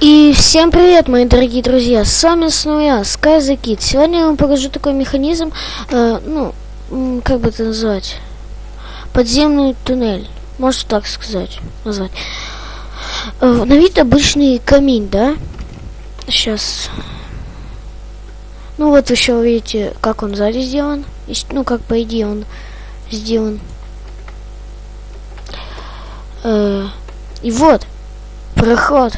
И всем привет, мои дорогие друзья, с вами снова я, Sky the Kid. Сегодня я вам покажу такой механизм, э, ну, как бы это назвать, подземный туннель, можно так сказать, назвать. Э, на вид обычный камин, да? Сейчас. Ну вот еще видите, как он сзади сделан. Ну, как по идее он сделан. Э, и вот, проход.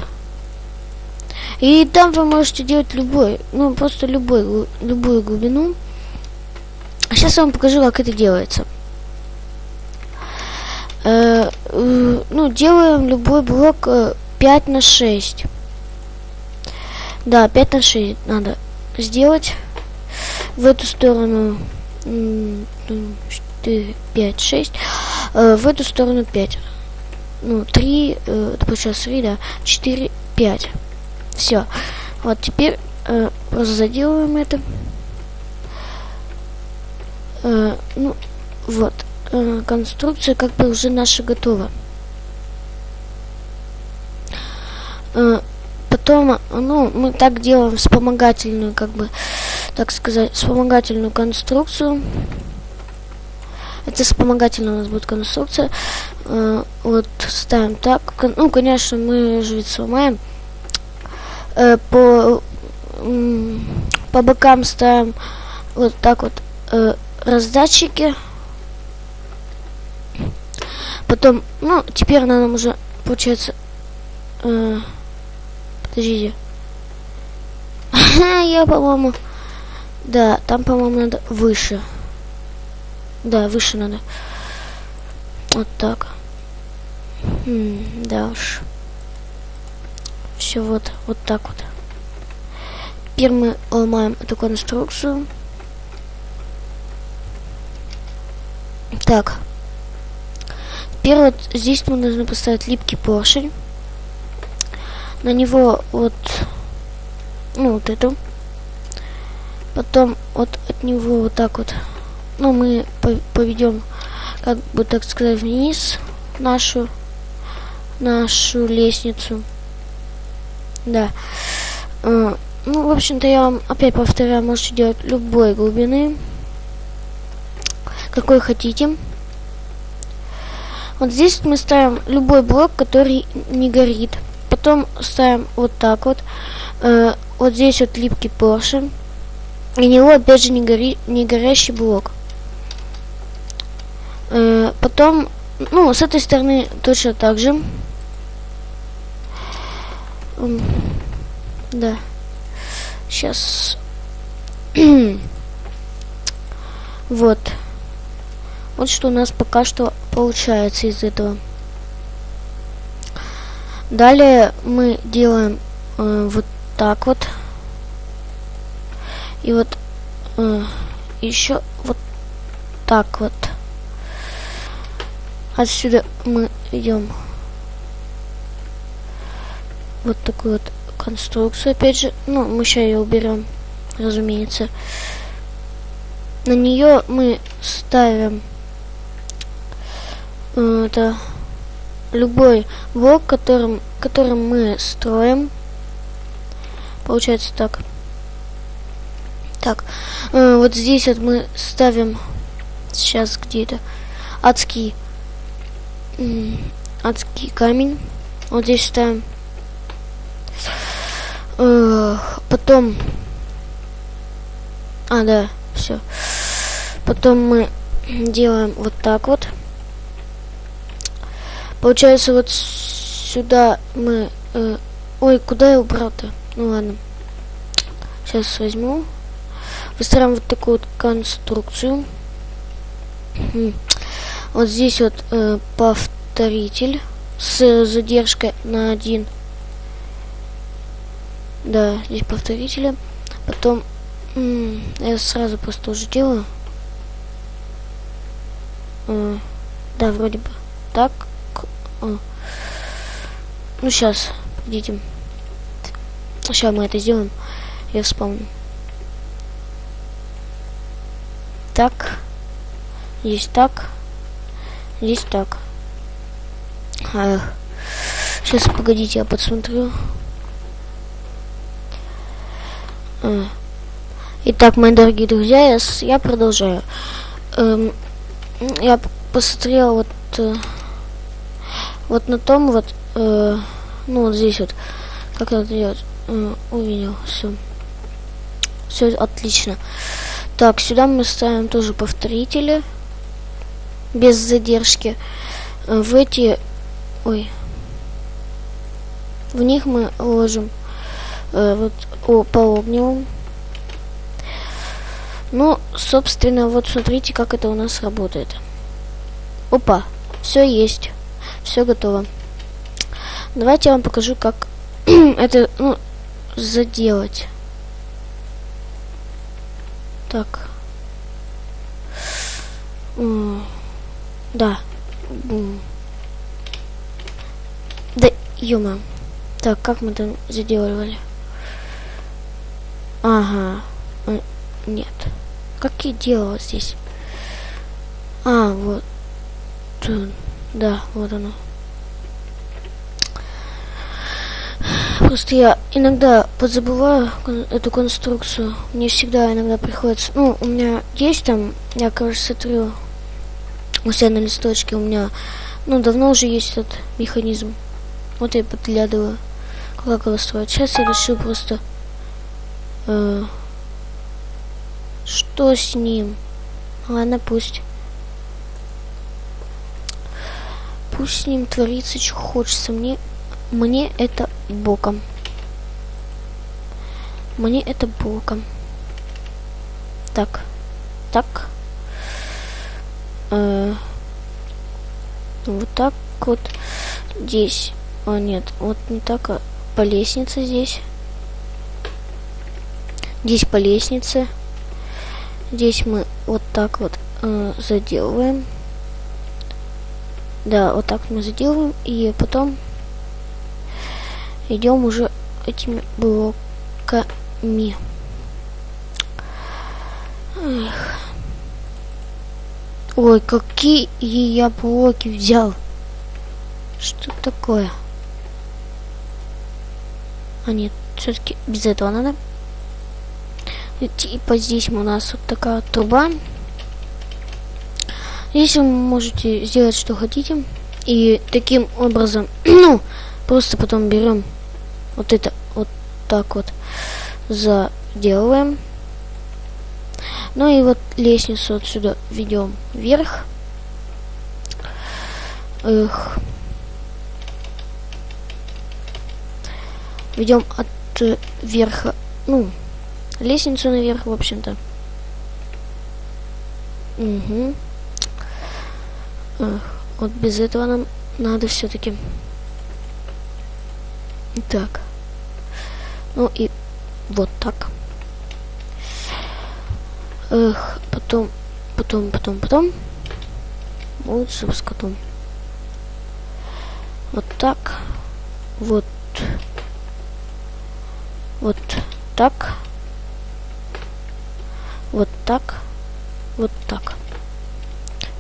И там вы можете делать любой, ну просто любой, любую глубину. Сейчас я вам покажу, как это делается. Э, э, ну, делаем любой блок э, 5 на 6. Да, 5 на 6 надо сделать. В эту сторону 4, 5, 6. Э, в эту сторону 5. Ну, 3, э, получается 3, да, 4, 5. Все. Вот теперь э, просто заделываем это. Э, ну, вот. Э, конструкция как бы уже наша готова. Э, потом, ну, мы так делаем вспомогательную, как бы, так сказать, вспомогательную конструкцию. Это вспомогательная у нас будет конструкция. Э, вот ставим так. Ну, конечно, мы же ведь сломаем э, по, по бокам ставим вот так вот э, раздатчики. Потом, ну, теперь нам уже, получается, э, подождите. Я, по-моему, да, там, по-моему, надо выше. Да, выше надо. Вот так. М да уж все вот, вот так вот. Теперь мы ломаем эту конструкцию. Так. Теперь вот здесь мы должны поставить липкий поршень. На него вот, ну вот эту. Потом вот от него вот так вот, ну мы поведем, как бы так сказать, вниз нашу, нашу лестницу. Да. Uh, ну, в общем-то, я вам опять повторяю, можете делать любой глубины, какой хотите. Вот здесь мы ставим любой блок, который не горит. Потом ставим вот так вот. Uh, вот здесь вот липкий поршень. И него опять же не, гори, не горящий блок. Uh, потом, ну, с этой стороны точно так же. Да. Сейчас. вот. Вот что у нас пока что получается из этого. Далее мы делаем э, вот так вот. И вот э, еще вот так вот. Отсюда мы идем вот такую вот конструкцию. Опять же, ну, мы сейчас ее уберем, разумеется. На нее мы ставим э, это любой блок, которым, которым мы строим. Получается так. Так, э, вот здесь вот мы ставим сейчас где-то адский, адский камень. Вот здесь ставим потом... А, да, все. Потом мы делаем вот так вот. Получается, вот сюда мы... Э, ой, куда я убрал-то? Ну ладно. Сейчас возьму. Выстраиваем вот такую вот конструкцию. Вот здесь вот э, повторитель с задержкой на один да, здесь повторители. Потом я сразу просто уже делаю. А, да, вроде бы. Так. А. Ну, сейчас, идите. Сейчас мы это сделаем. Я вспомню. Так. Здесь так. Здесь так. А, сейчас, погодите, я подсмотрю. Э, итак, мои дорогие друзья, я, я продолжаю. Эм, я посмотрел вот э, вот на том вот, э, ну вот здесь вот, как это делать, э, увидел, все. Все отлично. Так, сюда мы ставим тоже повторители. Без задержки. Э, в эти... Ой. В них мы ложим э, вот о, по огневым. Ну, собственно, вот смотрите, как это у нас работает. Опа, все есть. Все готово. Давайте я вам покажу, как это, ну, заделать. Так. Да. Да, юма. Так, как мы там заделывали? Ага. Нет. Как я делала здесь? А, вот. Да, вот оно. Просто я иногда подзабываю эту конструкцию. Мне всегда иногда приходится... Ну, у меня есть там... Я, короче, смотрю у себя на листочке. У меня... Ну, давно уже есть этот механизм. Вот я подглядываю, как его строить. Сейчас я решил просто... Э, что с ним? Ладно, пусть. Пусть с ним творится, что хочется. Мне мне это боком. Мне это боком. Так. Так. Э, вот так вот здесь. А, нет, вот не так, а по лестнице здесь. Здесь по лестнице. Здесь мы вот так вот э, заделываем. Да, вот так мы заделываем. И потом идем уже этими блоками. Эх. Ой, какие я блоки взял. Что такое? А нет, все-таки без этого надо. И, типа здесь у нас вот такая труба. Здесь вы можете сделать что хотите. И таким образом, ну, просто потом берем вот это вот так вот заделываем. Ну и вот лестницу отсюда ведем вверх. Эх. Ведем от э, верха, ну, лестницу наверх, в общем-то. Угу. Вот без этого нам надо все-таки. Так. Ну и вот так. Эх, потом, потом, потом, потом. Лучше с котом. Вот так. Вот. Вот так. Вот так. Вот так.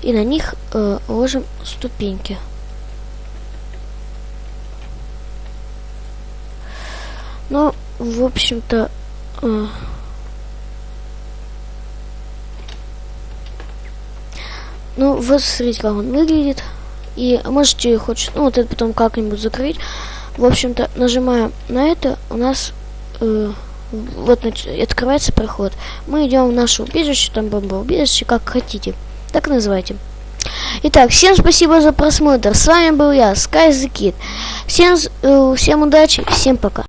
И на них э, ложим ступеньки. Ну, в общем-то... Э, ну, вот смотрите, как он выглядит. И можете хоть, ну, вот это потом как-нибудь закрыть. В общем-то, нажимаем на это, у нас э, вот открывается проход. Мы идем в наше убежище, там бомбоубежище, как хотите. Так называйте. Итак, всем спасибо за просмотр. С вами был я, Sky the Kid. Всем, э, всем удачи, всем пока.